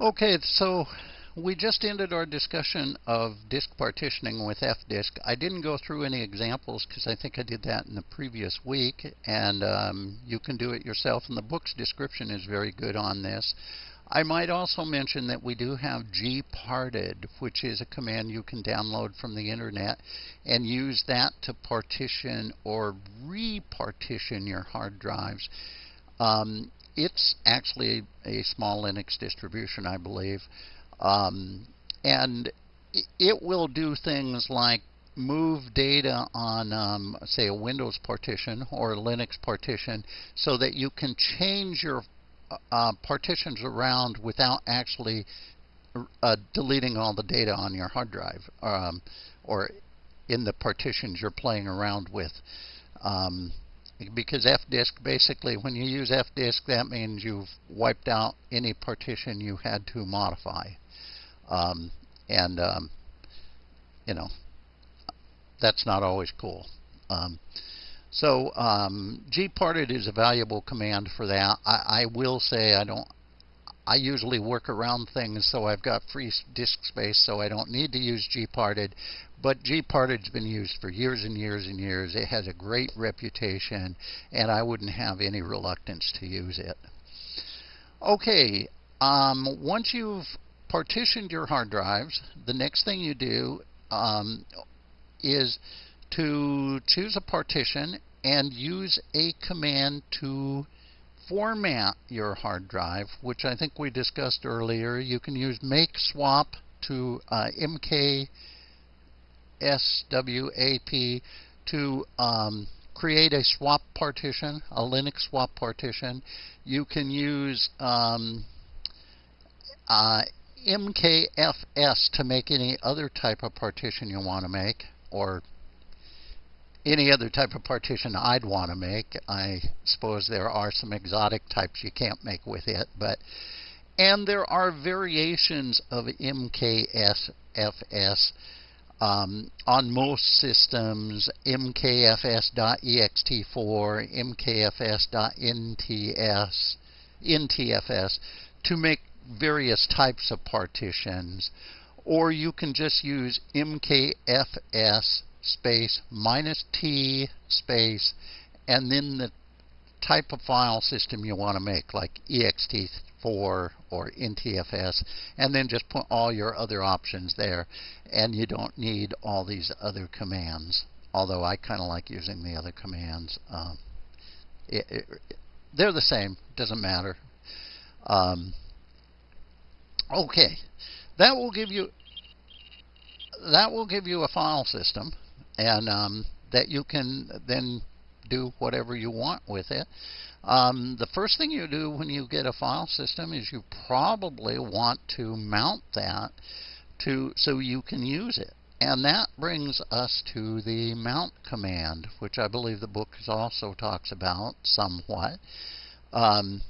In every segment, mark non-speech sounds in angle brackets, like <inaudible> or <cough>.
Okay, so we just ended our discussion of disk partitioning with fdisk. I didn't go through any examples because I think I did that in the previous week, and um, you can do it yourself, and the book's description is very good on this. I might also mention that we do have gparted, which is a command you can download from the internet and use that to partition or repartition your hard drives. Um, it's actually a small Linux distribution, I believe. Um, and it will do things like move data on, um, say, a Windows partition or a Linux partition so that you can change your uh, partitions around without actually uh, deleting all the data on your hard drive um, or in the partitions you're playing around with. Um, because fdisk basically when you use fdisk that means you've wiped out any partition you had to modify. Um, and um, you know that's not always cool. Um, so um, gparted is a valuable command for that. I, I will say I don't I usually work around things so I've got free disk space so I don't need to use gparted but gparted's been used for years and years and years. It has a great reputation, and I wouldn't have any reluctance to use it. Okay, um, once you've partitioned your hard drives, the next thing you do um, is to choose a partition and use a command to format your hard drive, which I think we discussed earlier. You can use make swap to uh, MK SWAP to um, create a swap partition, a Linux swap partition. You can use um, uh, MKFS to make any other type of partition you want to make, or any other type of partition I'd want to make. I suppose there are some exotic types you can't make with it, but and there are variations of MKFS um, on most systems, mkfs.ext4, mkfs.nts, ntfs, to make various types of partitions. Or you can just use mkfs space minus t space and then the type of file system you want to make, like ext4 or NTFS, and then just put all your other options there. And you don't need all these other commands, although I kind of like using the other commands. Um, it, it, they're the same, doesn't matter. Um, okay, that will give you that will give you a file system, and um, that you can then do whatever you want with it. Um, the first thing you do when you get a file system is you probably want to mount that to so you can use it. And that brings us to the mount command, which I believe the book also talks about somewhat, um,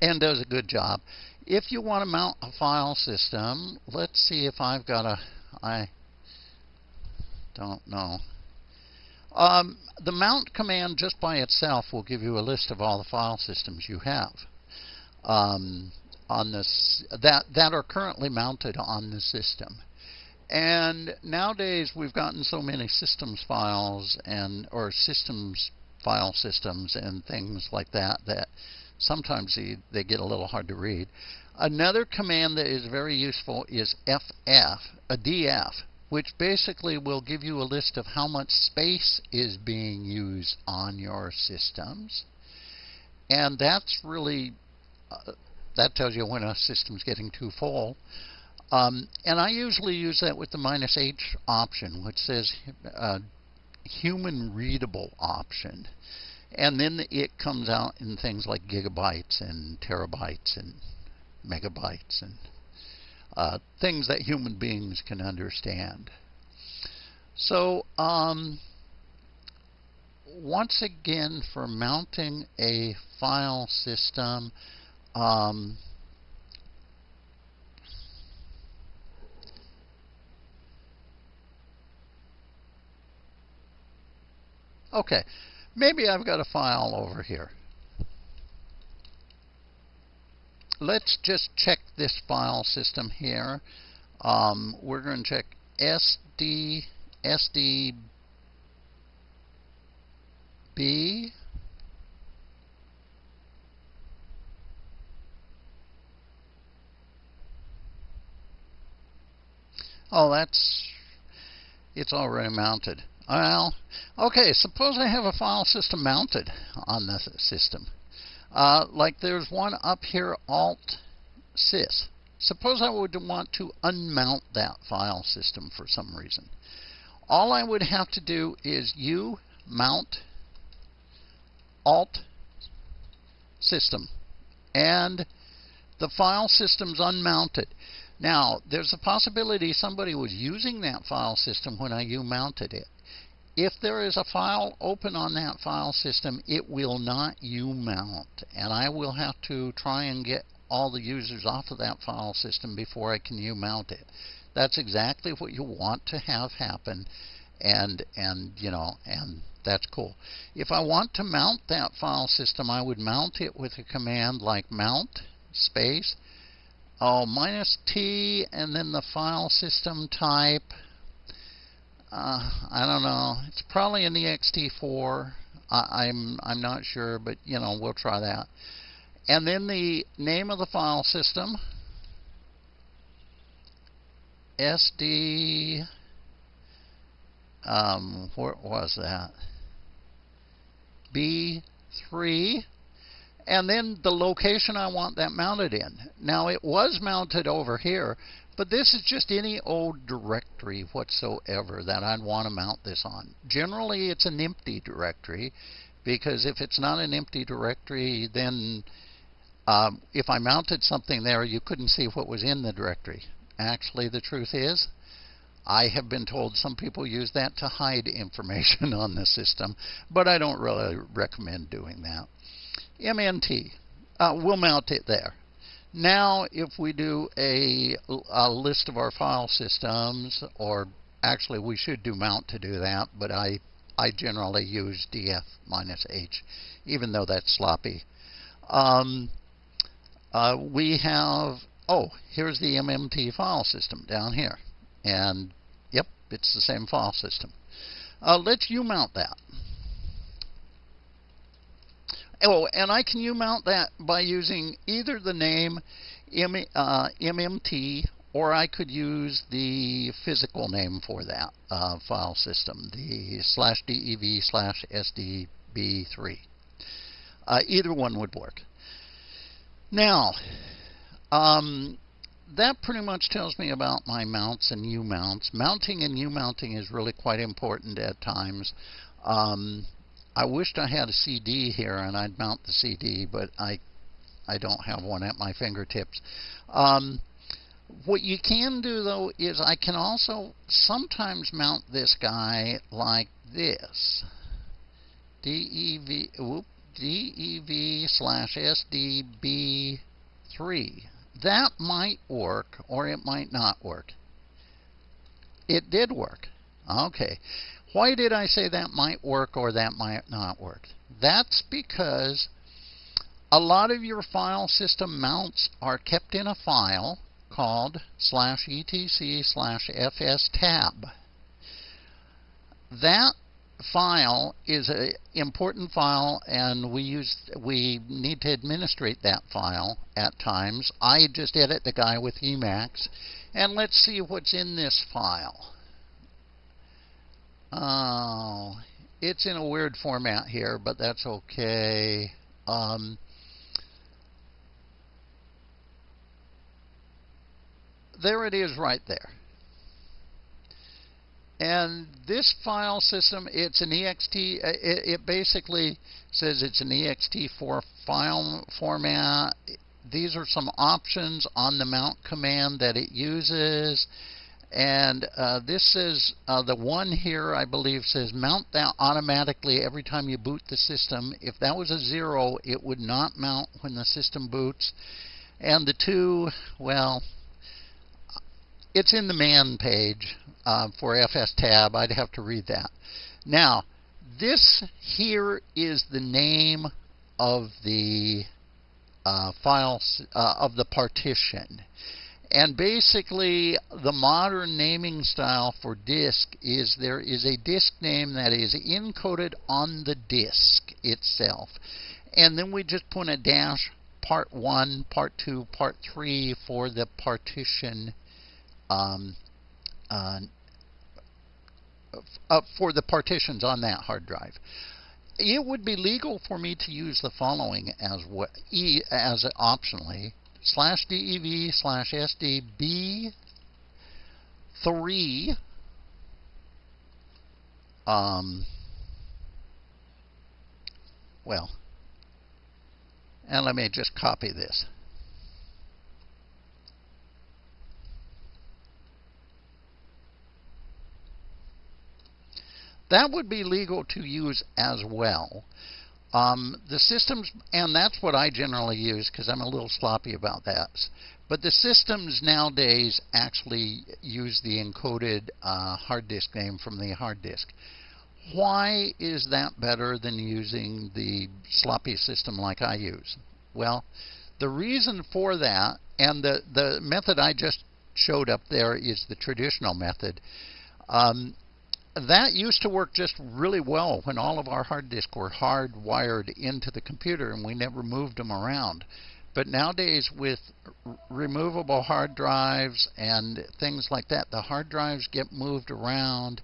and does a good job. If you want to mount a file system, let's see if I've got a, I don't know. Um, the mount command just by itself will give you a list of all the file systems you have um, on this that that are currently mounted on the system. And nowadays we've gotten so many systems files and or systems file systems and things like that that sometimes they, they get a little hard to read. Another command that is very useful is FF, a DF, which basically will give you a list of how much space is being used on your systems. And that's really, uh, that tells you when a system's getting too full. Um, and I usually use that with the minus H option, which says uh, human readable option. And then it comes out in things like gigabytes and terabytes and megabytes and uh, things that human beings can understand. So um, once again, for mounting a file system, um, okay, maybe I've got a file over here. Let's just check this file system here. Um, we're going to check SD, SDB. Oh, that's, it's already mounted. Well, okay, suppose I have a file system mounted on the system. Uh, like there's one up here, Alt Sys. Suppose I would want to unmount that file system for some reason. All I would have to do is U mount Alt System. And the file system's unmounted. Now, there's a possibility somebody was using that file system when I U-mounted it. If there is a file open on that file system, it will not U-mount. And I will have to try and get all the users off of that file system before I can U-mount it. That's exactly what you want to have happen. And, and, you know, and that's cool. If I want to mount that file system, I would mount it with a command like mount space oh minus T and then the file system type uh, I don't know. It's probably an ext4. I, I'm I'm not sure, but you know we'll try that. And then the name of the file system. SD. Um, what was that? B3 and then the location I want that mounted in. Now it was mounted over here, but this is just any old directory whatsoever that I'd want to mount this on. Generally, it's an empty directory because if it's not an empty directory, then um, if I mounted something there, you couldn't see what was in the directory. Actually, the truth is, I have been told some people use that to hide <laughs> information on the system, but I don't really recommend doing that. MNT, uh, we'll mount it there. Now, if we do a, a, list of our file systems, or actually we should do mount to do that, but I, I generally use df minus h, even though that's sloppy. Um, uh, we have, oh, here's the MNT file system down here. And, yep, it's the same file system. Uh, let's U-mount that. Oh, and I can U-mount that by using either the name M, uh, MNT or I could use the physical name for that uh, file system, the slash DEV slash SDB3. Uh, either one would work. Now, um, that pretty much tells me about my mounts and U-mounts. Mounting and U-mounting is really quite important at times. Um, I wished I had a CD here and I'd mount the CD, but I I don't have one at my fingertips. Um, what you can do though is I can also sometimes mount this guy like this. DEV whoop, DEV slash SDB3. That might work or it might not work. It did work. Okay. Why did I say that might work or that might not work? That's because a lot of your file system mounts are kept in a file called slash etc slash fs tab. That file is an important file and we use we need to administrate that file at times. I just edit the guy with Emacs and let's see what's in this file. Oh, it's in a weird format here, but that's okay. Um, there it is right there. And this file system, it's an ext, uh, it, it basically says it's an ext4 file format. These are some options on the mount command that it uses. And uh, this is uh, the one here, I believe, says mount that automatically every time you boot the system. If that was a zero, it would not mount when the system boots. And the two, well, it's in the man page uh, for FS tab. I'd have to read that. Now, this here is the name of the uh, files uh, of the partition. And basically, the modern naming style for disk is there is a disk name that is encoded on the disk itself. And then we just put a dash part 1, part 2, part 3 for the partition um, uh, uh, for the partitions on that hard drive. It would be legal for me to use the following as e as optionally slash dev slash sdb three um well and let me just copy this That would be legal to use as well. Um, the systems, and that's what I generally use because I'm a little sloppy about that. But the systems nowadays actually use the encoded uh, hard disk name from the hard disk. Why is that better than using the sloppy system like I use? Well, the reason for that, and the, the method I just showed up there is the traditional method. Um, that used to work just really well when all of our hard disks were hardwired into the computer and we never moved them around. But nowadays, with removable hard drives and things like that, the hard drives get moved around,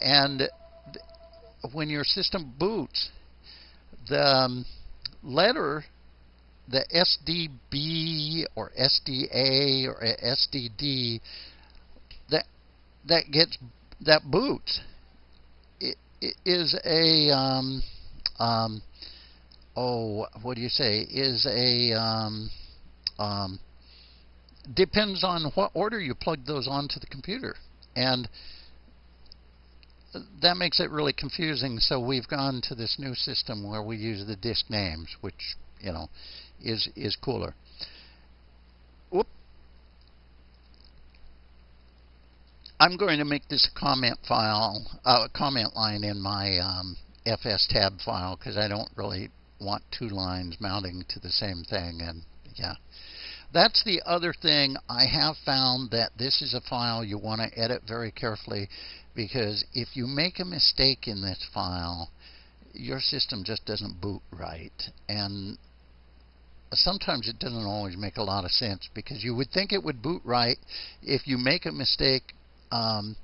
and when your system boots, the um, letter, the SDB or SDA or SDD, that that gets that boot is a um, um, oh what do you say? Is a um, um, depends on what order you plug those onto the computer. And that makes it really confusing. So we've gone to this new system where we use the disk names which you know is is cooler. Whoop. I'm going to make this a comment file, a uh, comment line in my um, FS tab file because I don't really want two lines mounting to the same thing. And yeah, that's the other thing. I have found that this is a file you want to edit very carefully because if you make a mistake in this file, your system just doesn't boot right. And sometimes it doesn't always make a lot of sense because you would think it would boot right if you make a mistake um,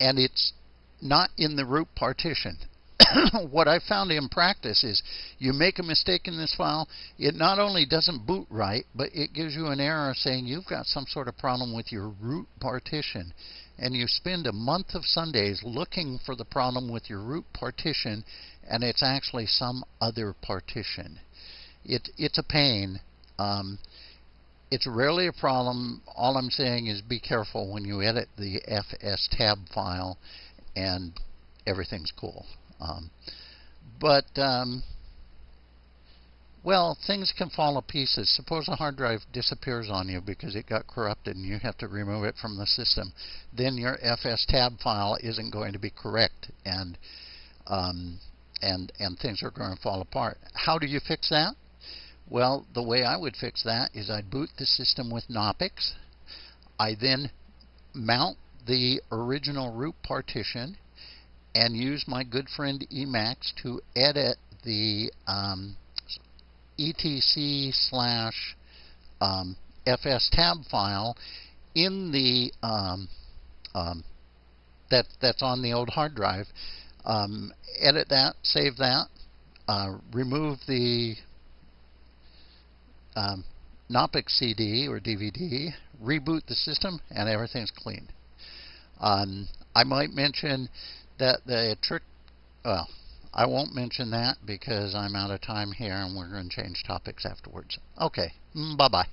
and it's not in the root partition. <coughs> what I found in practice is you make a mistake in this file, it not only doesn't boot right, but it gives you an error saying you've got some sort of problem with your root partition. And you spend a month of Sundays looking for the problem with your root partition, and it's actually some other partition. It, it's a pain. Um, it's rarely a problem. All I'm saying is be careful when you edit the FS tab file and everything's cool. Um, but, um, well, things can fall to pieces. Suppose a hard drive disappears on you because it got corrupted and you have to remove it from the system. Then your FS tab file isn't going to be correct and, um, and, and things are going to fall apart. How do you fix that? Well, the way I would fix that is I'd boot the system with Knoppix. I then mount the original root partition and use my good friend Emacs to edit the um, etc slash um, fs tab file in the um, um, that that's on the old hard drive. Um, edit that, save that, uh, remove the um, CD or DVD, reboot the system, and everything's clean. Um, I might mention that the trick, well, I won't mention that because I'm out of time here and we're going to change topics afterwards. Okay, mm, bye-bye.